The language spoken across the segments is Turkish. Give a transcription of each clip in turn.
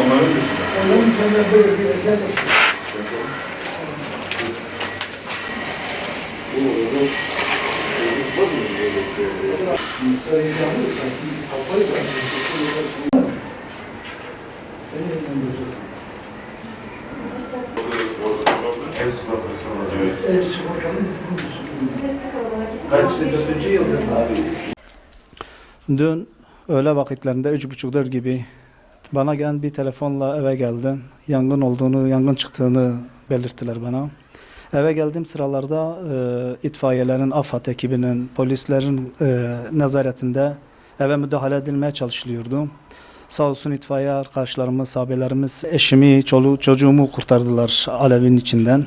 Onların dışında. Onların kendine böyle bir özel Bu arada çocuk var mı böyle şey? öğrenci sanki kafayı da Seni yönlendireceğiz. Ev sigortası olacak. Ev sigortanın Kaç dördüncü yıldır abi? Dün öğle vakitlerinde üç buçuk dört gibi bana gelen bir telefonla eve geldim. Yangın olduğunu, yangın çıktığını belirttiler bana. Eve geldiğim sıralarda e, itfaiyelerin, AFAD ekibinin, polislerin e, nezaretinde eve müdahale edilmeye çalışılıyordu. Sağ olsun itfaiye arkadaşlarımız, abilerimiz, eşimi, çoluğu, çocuğumu kurtardılar alevin içinden.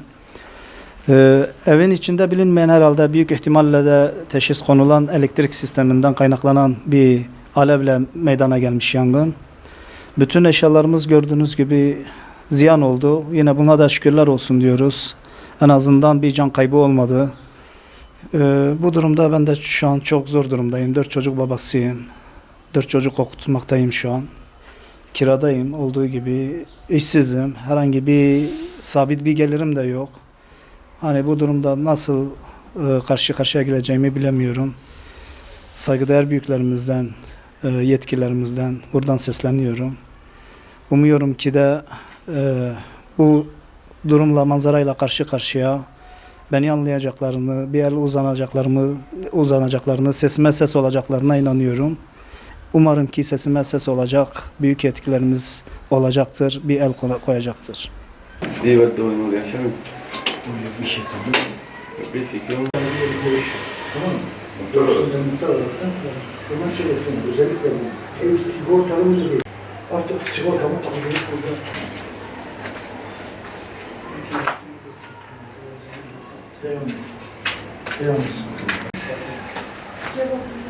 Ee, evin içinde bilinmeyen herhalde büyük ihtimalle de teşhis konulan elektrik sisteminden kaynaklanan bir alevle meydana gelmiş yangın. Bütün eşyalarımız gördüğünüz gibi ziyan oldu. Yine buna da şükürler olsun diyoruz. En azından bir can kaybı olmadı. Ee, bu durumda ben de şu an çok zor durumdayım. Dört çocuk babasıyım. Dört çocuk okutmaktayım şu an. Kiradayım olduğu gibi. işsizim. Herhangi bir sabit bir gelirim de yok. Hani bu durumda nasıl e, karşı karşıya geleceğimi bilemiyorum. Saygıdeğer büyüklerimizden, e, yetkilerimizden buradan sesleniyorum. Umuyorum ki de e, bu durumla, manzarayla karşı karşıya beni anlayacaklarını, bir el uzanacaklarımı, uzanacaklarını, sesime ses olacaklarına inanıyorum. Umarım ki sesime ses olacak, büyük yetkilerimiz olacaktır, bir el koy- koyacaktır. Divat oyunu yaşamıyor. bir şey tabii. Bir fikrim var. Tamam mı? Doktor sen muhtar arasın. Bana söylesin. Özellikle bu ev sigortalı mı değil. всего того, кому есть куда. Стеонис. Стеонис.